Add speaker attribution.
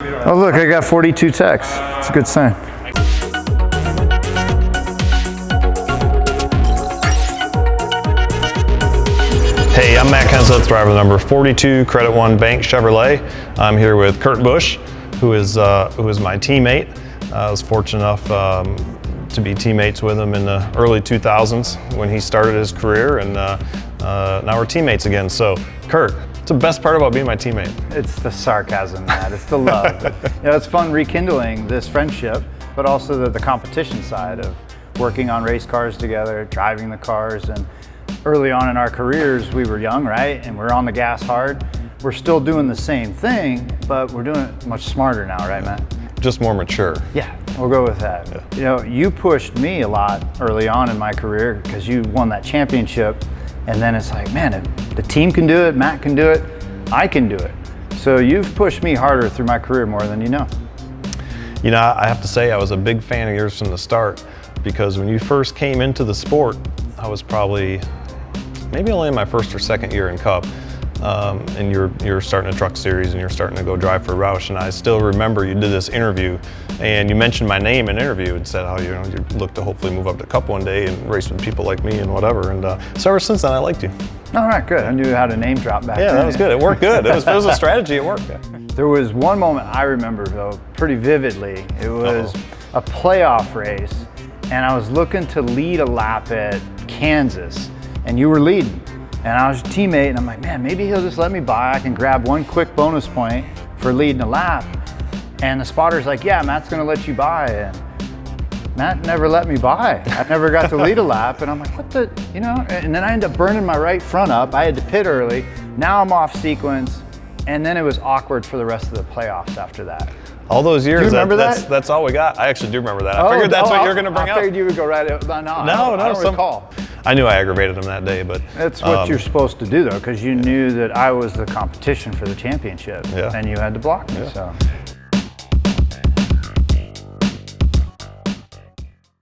Speaker 1: Oh look, I got 42 texts. It's a good sign.
Speaker 2: Hey, I'm Matt Kenseth, driver number 42, Credit One Bank Chevrolet. I'm here with Kurt Busch, who is, uh, who is my teammate. Uh, I was fortunate enough um, to be teammates with him in the early 2000s when he started his career, and uh, uh, now we're teammates again. So, Kurt, what's the best part about being my teammate?
Speaker 1: It's the sarcasm, Matt. It's the love. you know, it's fun rekindling this friendship, but also the, the competition side of working on race cars together, driving the cars, and early on in our careers, we were young, right? And we're on the gas hard. We're still doing the same thing, but we're doing it much smarter now, right, Matt?
Speaker 2: Just more mature.
Speaker 1: Yeah, we'll go with that.
Speaker 2: Yeah.
Speaker 1: You know, you pushed me a lot early on in my career because you won that championship. And then it's like, man, the team can do it, Matt can do it, I can do it. So you've pushed me harder through my career more than you know.
Speaker 2: You know, I have to say I was a big fan of yours from the start because when you first came into the sport, I was probably maybe only in my first or second year in Cup. Um, and you're you're starting a truck series and you're starting to go drive for Roush. And I still remember you did this interview and you mentioned my name in an interview and said how you know you look to hopefully move up to Cup one day and race with people like me and whatever. And uh, so ever since then, I liked you.
Speaker 1: All right, good. I knew how to name drop back
Speaker 2: Yeah,
Speaker 1: then.
Speaker 2: that was good. It worked good. It was, it was a strategy. It worked.
Speaker 1: There was one moment I remember though pretty vividly. It was
Speaker 2: Uh-oh.
Speaker 1: a playoff race, and I was looking to lead a lap at Kansas, and you were leading. And I was your teammate, and I'm like, man, maybe he'll just let me by. I can grab one quick bonus point for leading a lap. And the spotter's like, yeah, Matt's gonna let you by. And Matt never let me by. I never got to lead a lap, and I'm like, what the, you know? And then I end up burning my right front up. I had to pit early. Now I'm off sequence, and then it was awkward for the rest of the playoffs after that.
Speaker 2: All those years,
Speaker 1: Do you remember
Speaker 2: that's,
Speaker 1: that?
Speaker 2: that's all we got. I actually do remember that. I oh, figured that's
Speaker 1: no,
Speaker 2: what
Speaker 1: I-
Speaker 2: you were going to bring
Speaker 1: I
Speaker 2: up.
Speaker 1: I figured you would go right. No, no, I
Speaker 2: No,
Speaker 1: don't,
Speaker 2: no,
Speaker 1: I don't
Speaker 2: some-
Speaker 1: recall.
Speaker 2: I knew I aggravated him that day, but
Speaker 1: That's what
Speaker 2: um,
Speaker 1: you're supposed to do though, because you knew that I was the competition for the championship,
Speaker 2: Yeah.
Speaker 1: and you had to block me.
Speaker 2: Yeah.
Speaker 1: So